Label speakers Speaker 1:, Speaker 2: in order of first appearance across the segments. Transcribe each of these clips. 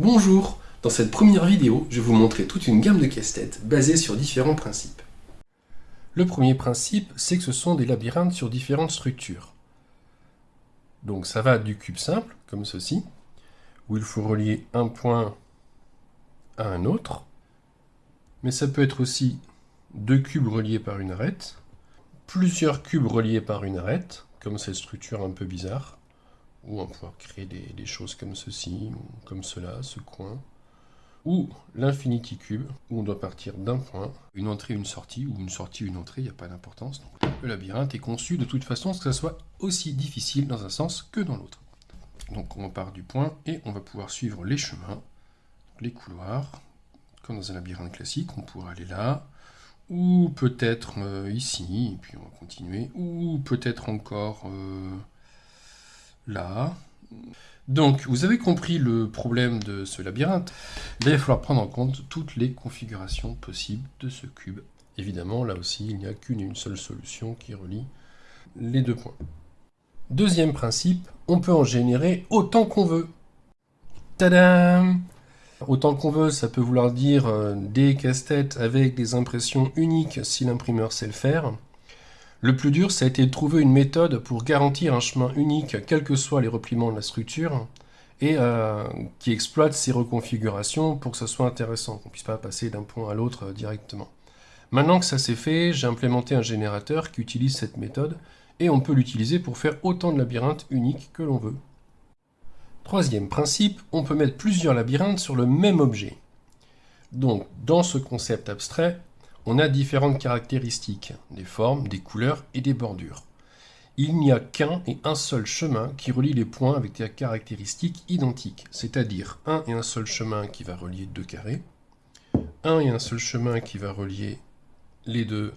Speaker 1: Bonjour Dans cette première vidéo, je vais vous montrer toute une gamme de casse-têtes basées sur différents principes. Le premier principe, c'est que ce sont des labyrinthes sur différentes structures. Donc ça va du cube simple, comme ceci, où il faut relier un point à un autre, mais ça peut être aussi deux cubes reliés par une arête, plusieurs cubes reliés par une arête, comme cette structure un peu bizarre, ou on va pouvoir créer des, choses comme ceci, comme cela, ce coin, ou l'infinity cube, où on doit partir d'un point, une entrée, une sortie, ou une sortie, une entrée, il n'y a pas d'importance. Le labyrinthe est conçu de toute façon que ça soit aussi difficile dans un sens que dans l'autre. Donc on part du point et on va pouvoir suivre les chemins, les couloirs, comme dans un labyrinthe classique, on pourra aller là, ou peut-être euh, ici, et puis on va continuer, ou peut-être encore... Euh, là. Donc, vous avez compris le problème de ce labyrinthe. il va falloir prendre en compte toutes les configurations possibles de ce cube. Évidemment, là aussi, il n'y a qu'une une seule solution qui relie les deux points. Deuxième principe, on peut en générer autant qu'on veut. Tadam Autant qu'on veut, ça peut vouloir dire euh, des casse-têtes avec des impressions uniques si l'imprimeur sait le faire. Le plus dur, ça a été de trouver une méthode pour garantir un chemin unique, quels que soient les repliements de la structure, et euh, qui exploite ces reconfigurations pour que ce soit intéressant, qu'on ne puisse pas passer d'un point à l'autre euh, directement. Maintenant que ça s'est fait, j'ai implémenté un générateur qui utilise cette méthode, et on peut l'utiliser pour faire autant de labyrinthes uniques que l'on veut. Troisième principe, on peut mettre plusieurs labyrinthes sur le même objet. Donc, dans ce concept abstrait, on a différentes caractéristiques, des formes, des couleurs et des bordures. Il n'y a qu'un et un seul chemin qui relie les points avec des caractéristiques identiques, c'est-à-dire un et un seul chemin qui va relier deux carrés, un et un seul chemin qui va relier les deux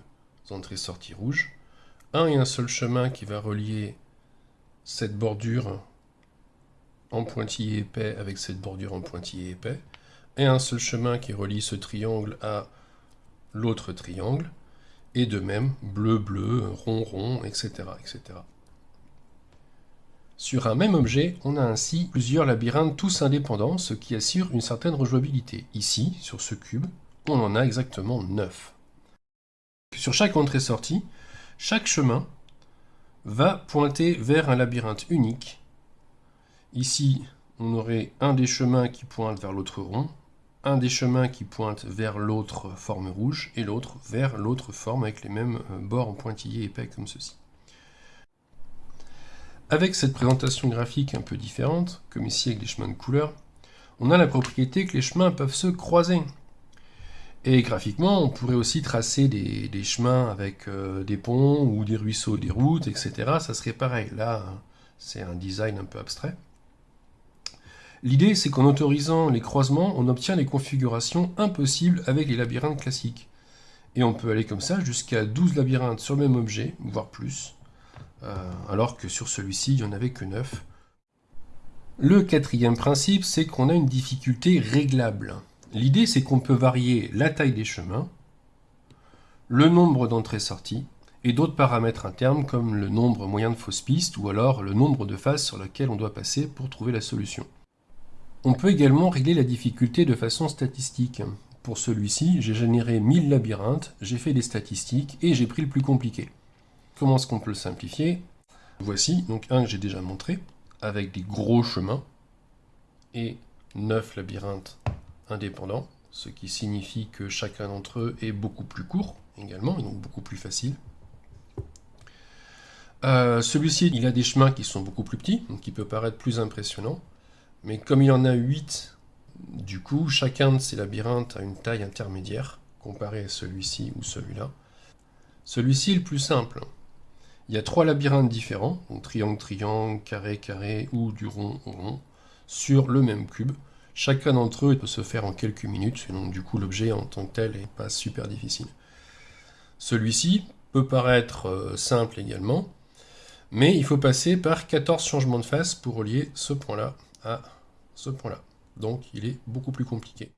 Speaker 1: entrées-sorties rouges, un et un seul chemin qui va relier cette bordure en pointillé épais avec cette bordure en pointillé épais, et un seul chemin qui relie ce triangle à l'autre triangle, et de même bleu, bleu, rond, rond, etc., etc. Sur un même objet, on a ainsi plusieurs labyrinthes tous indépendants, ce qui assure une certaine rejouabilité. Ici, sur ce cube, on en a exactement 9. Sur chaque entrée-sortie, chaque chemin va pointer vers un labyrinthe unique. Ici, on aurait un des chemins qui pointe vers l'autre rond, un des chemins qui pointe vers l'autre forme rouge et l'autre vers l'autre forme avec les mêmes euh, bords en pointillés épais comme ceci. Avec cette présentation graphique un peu différente, comme ici avec des chemins de couleur, on a la propriété que les chemins peuvent se croiser. Et graphiquement, on pourrait aussi tracer des, chemins avec euh, des ponts ou des ruisseaux, des routes, etc. Ça serait pareil. Là, c'est un design un peu abstrait. L'idée, c'est qu'en autorisant les croisements, on obtient les configurations impossibles avec les labyrinthes classiques. Et on peut aller comme ça jusqu'à 12 labyrinthes sur le même objet, voire plus, euh, alors que sur celui-ci, il n'y en avait que 9. Le quatrième principe, c'est qu'on a une difficulté réglable. L'idée, c'est qu'on peut varier la taille des chemins, le nombre d'entrées-sorties, et d'autres paramètres internes comme le nombre moyen de fausses pistes ou alors le nombre de phases sur lesquelles on doit passer pour trouver la solution. On peut également régler la difficulté de façon statistique. Pour celui-ci, j'ai généré 1000 labyrinthes, j'ai fait des statistiques et j'ai pris le plus compliqué. Comment est-ce qu'on peut le simplifier? Voici, donc un que j'ai déjà montré, avec des gros chemins et 9 labyrinthes indépendants, ce qui signifie que chacun d'entre eux est beaucoup plus court également, et donc beaucoup plus facile. Euh, celui-ci, il a des chemins qui sont beaucoup plus petits, donc qui peut paraître plus impressionnant. Mais comme il en a 8, du coup, chacun de ces labyrinthes a une taille intermédiaire, comparé à celui-ci ou celui-là. Celui-ci est le plus simple. Il y a trois labyrinthes différents, donc triangle, triangle, carré, carré ou du rond rond, sur le même cube. Chacun d'entre eux peut se faire en quelques minutes, et donc du coup l'objet en tant que tel n'est pas super difficile. Celui-ci peut paraître euh, simple également, mais il faut passer par 14 changements de face pour relier ce point-là à ce point-là. Donc il est beaucoup plus compliqué.